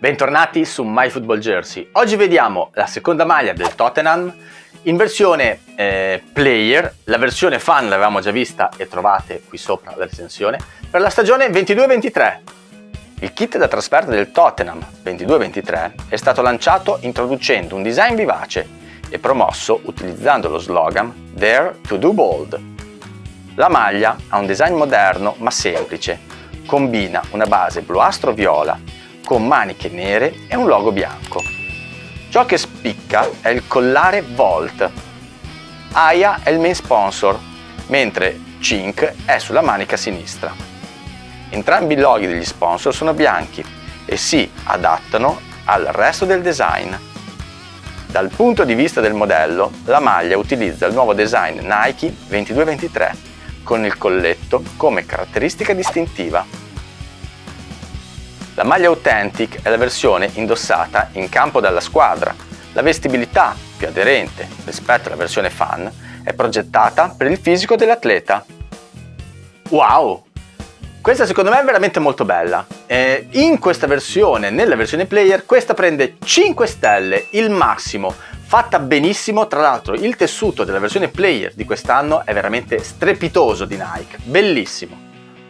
Bentornati su MyFootballJersey. Oggi vediamo la seconda maglia del Tottenham in versione eh, player, la versione fan l'avevamo già vista e trovate qui sopra la recensione, per la stagione 22-23. Il kit da trasferta del Tottenham 22-23 è stato lanciato introducendo un design vivace e promosso utilizzando lo slogan Dare to do bold. La maglia ha un design moderno ma semplice, combina una base bluastro-viola con maniche nere e un logo bianco. Ciò che spicca è il collare Volt. AIA è il main sponsor, mentre Cink è sulla manica sinistra. Entrambi i loghi degli sponsor sono bianchi e si adattano al resto del design. Dal punto di vista del modello, la maglia utilizza il nuovo design Nike 2223 con il colletto come caratteristica distintiva. La maglia Authentic è la versione indossata in campo dalla squadra. La vestibilità, più aderente rispetto alla versione fan, è progettata per il fisico dell'atleta. Wow! Questa secondo me è veramente molto bella. Eh, in questa versione, nella versione player, questa prende 5 stelle, il massimo, fatta benissimo, tra l'altro il tessuto della versione player di quest'anno è veramente strepitoso di Nike, bellissimo.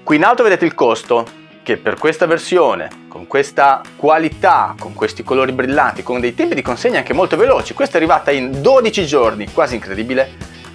Qui in alto vedete il costo, che per questa versione, con questa qualità, con questi colori brillanti, con dei tempi di consegna anche molto veloci, questa è arrivata in 12 giorni, quasi incredibile,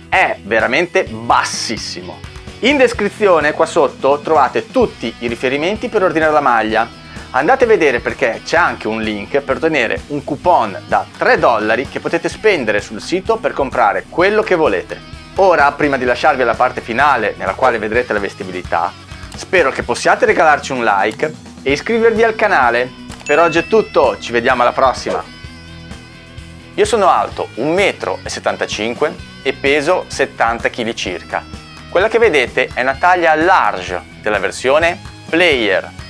è veramente bassissimo. In descrizione qua sotto trovate tutti i riferimenti per ordinare la maglia. Andate a vedere perché c'è anche un link per ottenere un coupon da 3 dollari che potete spendere sul sito per comprare quello che volete. Ora, prima di lasciarvi alla parte finale nella quale vedrete la vestibilità, Spero che possiate regalarci un like e iscrivervi al canale. Per oggi è tutto, ci vediamo alla prossima! Io sono alto 1,75 m e peso 70 kg circa. Quella che vedete è una taglia large della versione Player